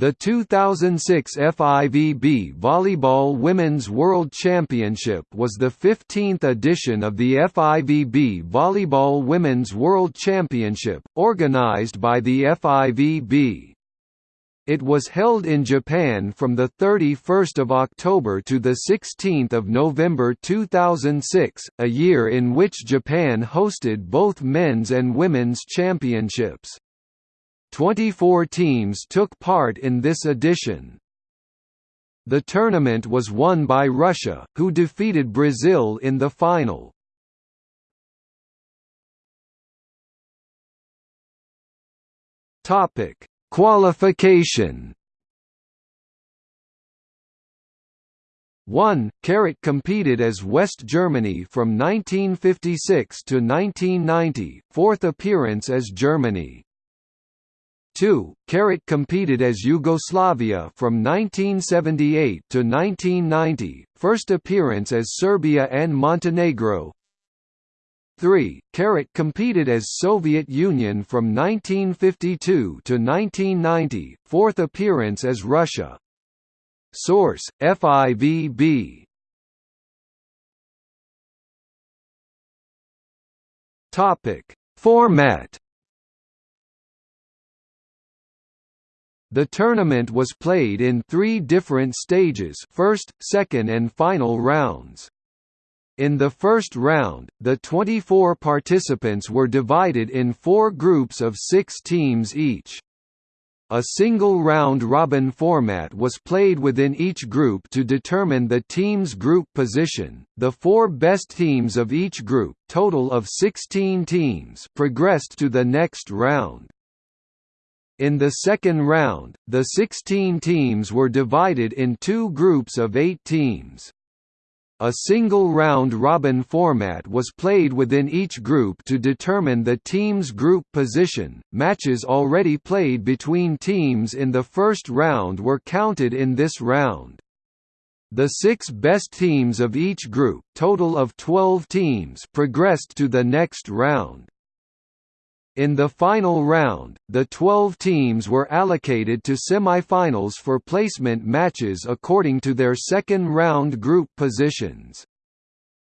The 2006 FIVB Volleyball Women's World Championship was the 15th edition of the FIVB Volleyball Women's World Championship, organized by the FIVB. It was held in Japan from 31 October to 16 November 2006, a year in which Japan hosted both men's and women's championships. 24 teams took part in this edition. The tournament was won by Russia, who defeated Brazil in the final. Topic: Qualification. 1. Carat competed as West Germany from 1956 to 1990, fourth appearance as Germany. 2. Carat competed as Yugoslavia from 1978 to 1990, first appearance as Serbia and Montenegro. 3. Carat competed as Soviet Union from 1952 to 1990, fourth appearance as Russia. Source: FIVB. Topic: Format The tournament was played in three different stages first, second and final rounds. In the first round, the 24 participants were divided in four groups of six teams each. A single round-robin format was played within each group to determine the team's group position. The four best teams of each group, total of 16 teams, progressed to the next round. In the second round, the 16 teams were divided in two groups of eight teams. A single round-robin format was played within each group to determine the team's group position. Matches already played between teams in the first round were counted in this round. The six best teams of each group, total of 12 teams, progressed to the next round. In the final round, the 12 teams were allocated to semifinals for placement matches according to their second-round group positions.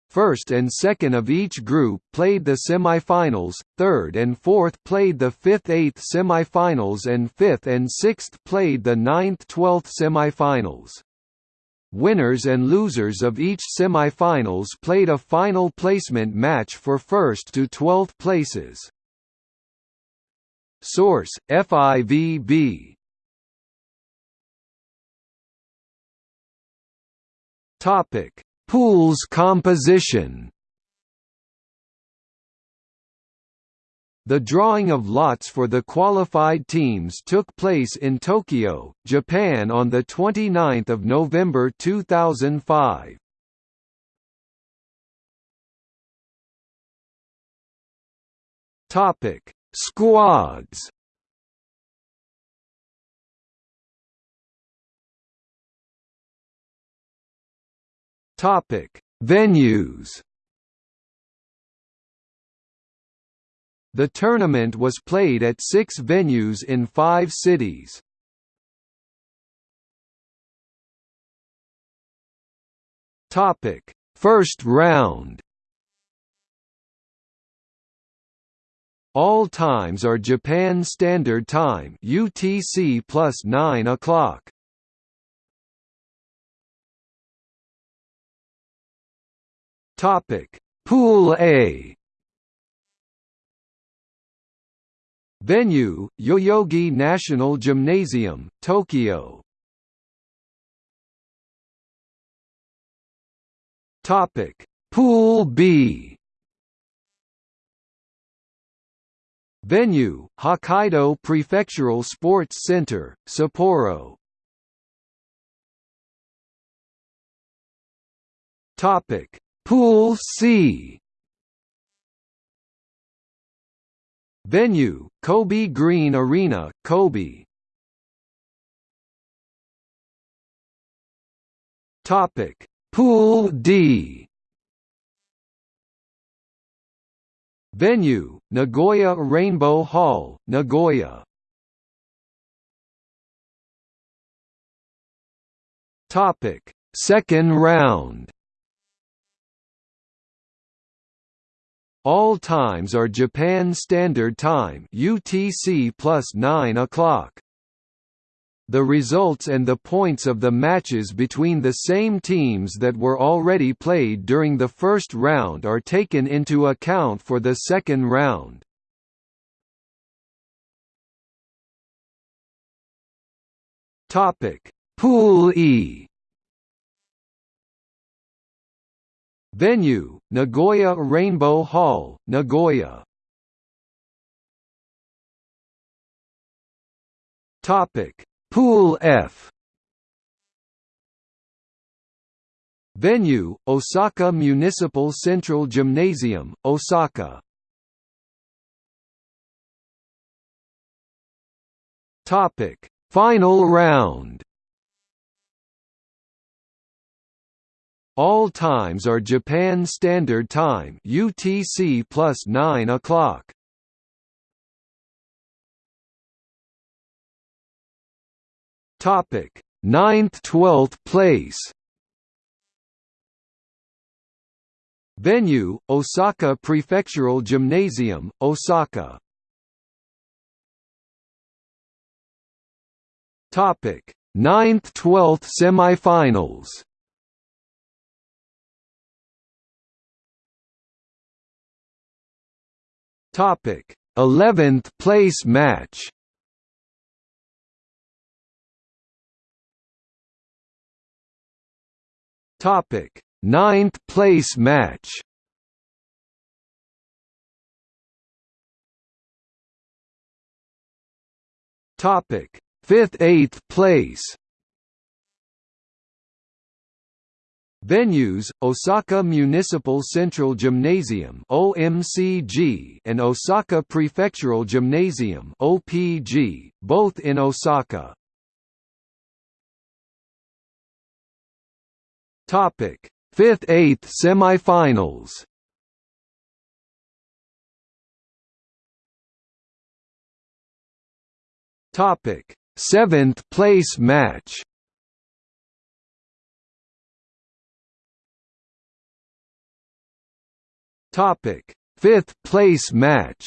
First and second of each group played the semifinals, third and fourth played the fifth-eighth semifinals and fifth and sixth played the ninth-twelfth semifinals. Winners and losers of each semifinals played a final placement match for first to twelfth places. Source: FIVB. Topic: Pools composition. The drawing of lots for the qualified teams took place in Tokyo, Japan on 29 November 2005. Topic: Squads Topic: Venues. The tournament was played at six venues in five cities. Topic: First round. All times are Japan Standard Time (UTC plus 9 o'clock). Topic: Pool A. Venue: Yoyogi National Gymnasium, Tokyo. Topic: Pool B. Venue: Hokkaido Prefectural Sports Center, Sapporo. Topic: Pool C. Venue: Kobe Green Arena, Kobe. Topic: Pool D. Venue: Nagoya Rainbow Hall, Nagoya. Topic: Second round. All times are Japan Standard Time (UTC +9 o'clock). The results and the points of the matches between the same teams that were already played during the first round are taken into account for the second round. Pool E. Venue: Nagoya Rainbow Hall, Nagoya. Topic: Pool F Venue, Osaka Municipal Central Gymnasium, Osaka Topic: Final round. All times are Japan Standard Time (UTC plus 9 o'clock). Topic: Ninth, twelfth place. Venue: Osaka Prefectural Gymnasium, Osaka. Topic: Ninth, twelfth semifinals. Topic: Eleventh place match. Topic: Ninth place match. Topic: Fifth eighth place. Venues: Osaka Municipal Central Gymnasium (OMCG) and Osaka Prefectural Gymnasium (OPG), both in Osaka. Topic: Fifth, eighth semifinals. Topic: Seventh place match. Topic: Fifth place match.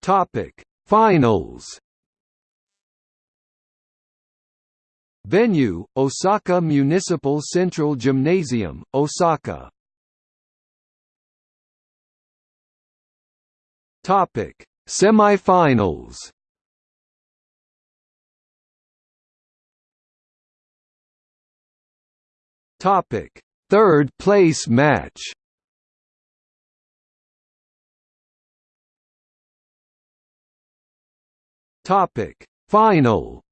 Topic: Finals. Venue: Osaka Municipal Central Gymnasium, Osaka. Topic: Semifinals. Topic: Third place match. Topic: Final.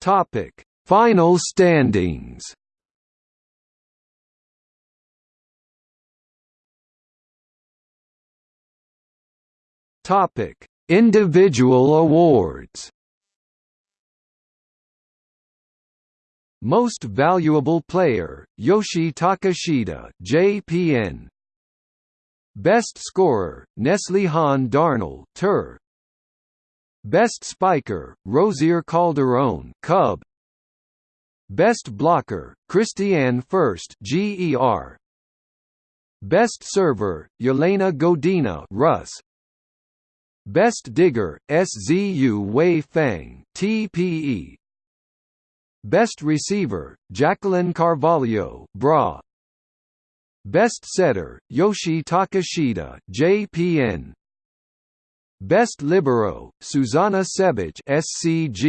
Topic: Final standings. Topic: Individual awards. Most Valuable Player, Yoshie Takeshita, JPN. Best Scorer, Neslihan Darnel, Tur. Best Spiker, Rosir Calderon, Cub. Best Blocker, Christiane Fürst GER. Best Server, Yelena Godina, Rus. Best Digger, SZU Wei Fang, TPE. Best Receiver, Jacqueline Carvalho, Bra. Best Setter, Yoshie Takeshita, JPN. Best Libero, Suzana Ćebić SCG